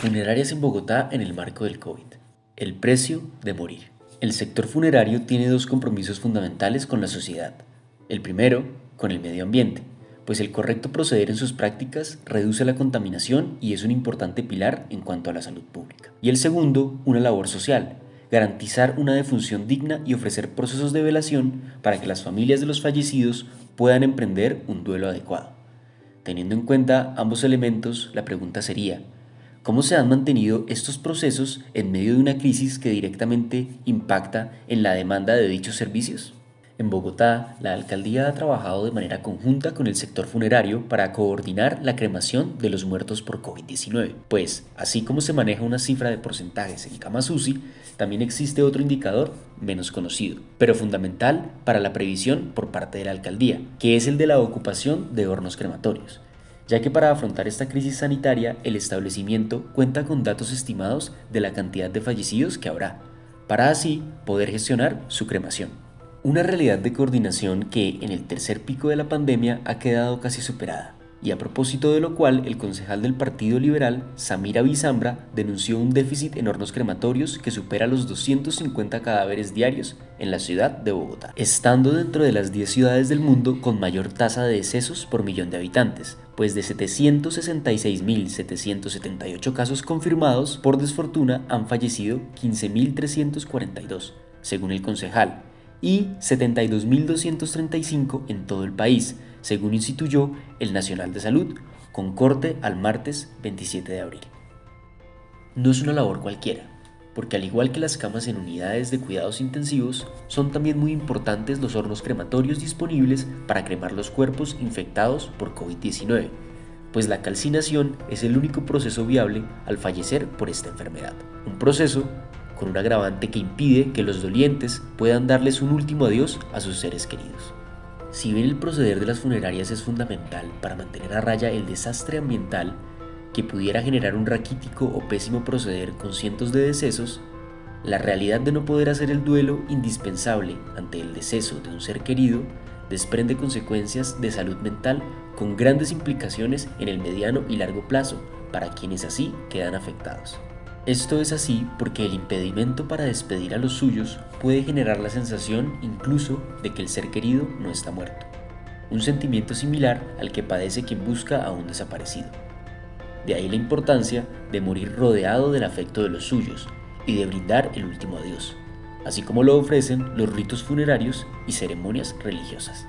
Funerarias en Bogotá en el marco del COVID. El precio de morir. El sector funerario tiene dos compromisos fundamentales con la sociedad. El primero, con el medio ambiente, pues el correcto proceder en sus prácticas reduce la contaminación y es un importante pilar en cuanto a la salud pública. Y el segundo, una labor social, garantizar una defunción digna y ofrecer procesos de velación para que las familias de los fallecidos puedan emprender un duelo adecuado. Teniendo en cuenta ambos elementos, la pregunta sería, ¿Cómo se han mantenido estos procesos en medio de una crisis que directamente impacta en la demanda de dichos servicios? En Bogotá, la alcaldía ha trabajado de manera conjunta con el sector funerario para coordinar la cremación de los muertos por COVID-19, pues, así como se maneja una cifra de porcentajes en camas UCI, también existe otro indicador menos conocido, pero fundamental para la previsión por parte de la alcaldía, que es el de la ocupación de hornos crematorios ya que para afrontar esta crisis sanitaria el establecimiento cuenta con datos estimados de la cantidad de fallecidos que habrá, para así poder gestionar su cremación. Una realidad de coordinación que en el tercer pico de la pandemia ha quedado casi superada, y a propósito de lo cual el concejal del Partido Liberal, Samira Bizambra, denunció un déficit en hornos crematorios que supera los 250 cadáveres diarios en la ciudad de Bogotá, estando dentro de las 10 ciudades del mundo con mayor tasa de decesos por millón de habitantes, pues de 766.778 casos confirmados por desfortuna han fallecido 15.342, según el concejal, y 72.235 en todo el país, según instituyó el Nacional de Salud, con corte al martes 27 de abril. No es una labor cualquiera, porque al igual que las camas en unidades de cuidados intensivos, son también muy importantes los hornos crematorios disponibles para cremar los cuerpos infectados por COVID-19, pues la calcinación es el único proceso viable al fallecer por esta enfermedad. Un proceso con un agravante que impide que los dolientes puedan darles un último adiós a sus seres queridos. Si bien el proceder de las funerarias es fundamental para mantener a raya el desastre ambiental que pudiera generar un raquítico o pésimo proceder con cientos de decesos, la realidad de no poder hacer el duelo indispensable ante el deceso de un ser querido desprende consecuencias de salud mental con grandes implicaciones en el mediano y largo plazo para quienes así quedan afectados. Esto es así porque el impedimento para despedir a los suyos puede generar la sensación incluso de que el ser querido no está muerto, un sentimiento similar al que padece quien busca a un desaparecido. De ahí la importancia de morir rodeado del afecto de los suyos y de brindar el último adiós, así como lo ofrecen los ritos funerarios y ceremonias religiosas.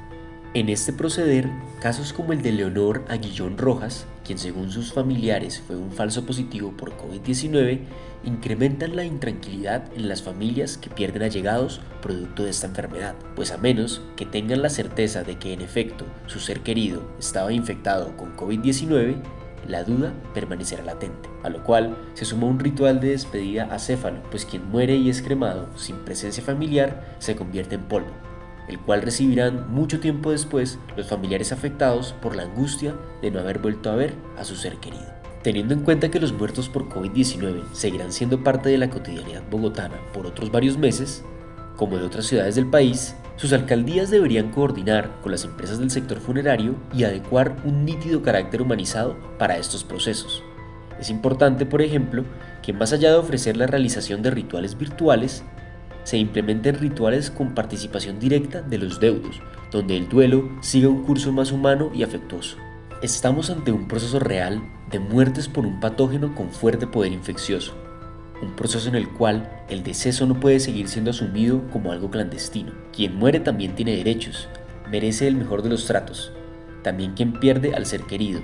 En este proceder, casos como el de Leonor Aguillón Rojas, quien según sus familiares fue un falso positivo por COVID-19, incrementan la intranquilidad en las familias que pierden allegados producto de esta enfermedad, pues a menos que tengan la certeza de que en efecto su ser querido estaba infectado con COVID-19, la duda permanecerá latente, a lo cual se suma un ritual de despedida acéfalo, pues quien muere y es cremado sin presencia familiar se convierte en polvo, el cual recibirán mucho tiempo después los familiares afectados por la angustia de no haber vuelto a ver a su ser querido. Teniendo en cuenta que los muertos por COVID-19 seguirán siendo parte de la cotidianidad bogotana por otros varios meses, como de otras ciudades del país, sus alcaldías deberían coordinar con las empresas del sector funerario y adecuar un nítido carácter humanizado para estos procesos. Es importante, por ejemplo, que más allá de ofrecer la realización de rituales virtuales, se implementen rituales con participación directa de los deudos, donde el duelo siga un curso más humano y afectuoso. Estamos ante un proceso real de muertes por un patógeno con fuerte poder infeccioso, un proceso en el cual el deceso no puede seguir siendo asumido como algo clandestino. Quien muere también tiene derechos, merece el mejor de los tratos, también quien pierde al ser querido,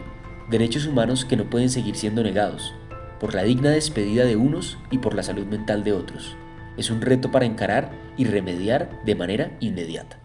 derechos humanos que no pueden seguir siendo negados, por la digna despedida de unos y por la salud mental de otros es un reto para encarar y remediar de manera inmediata.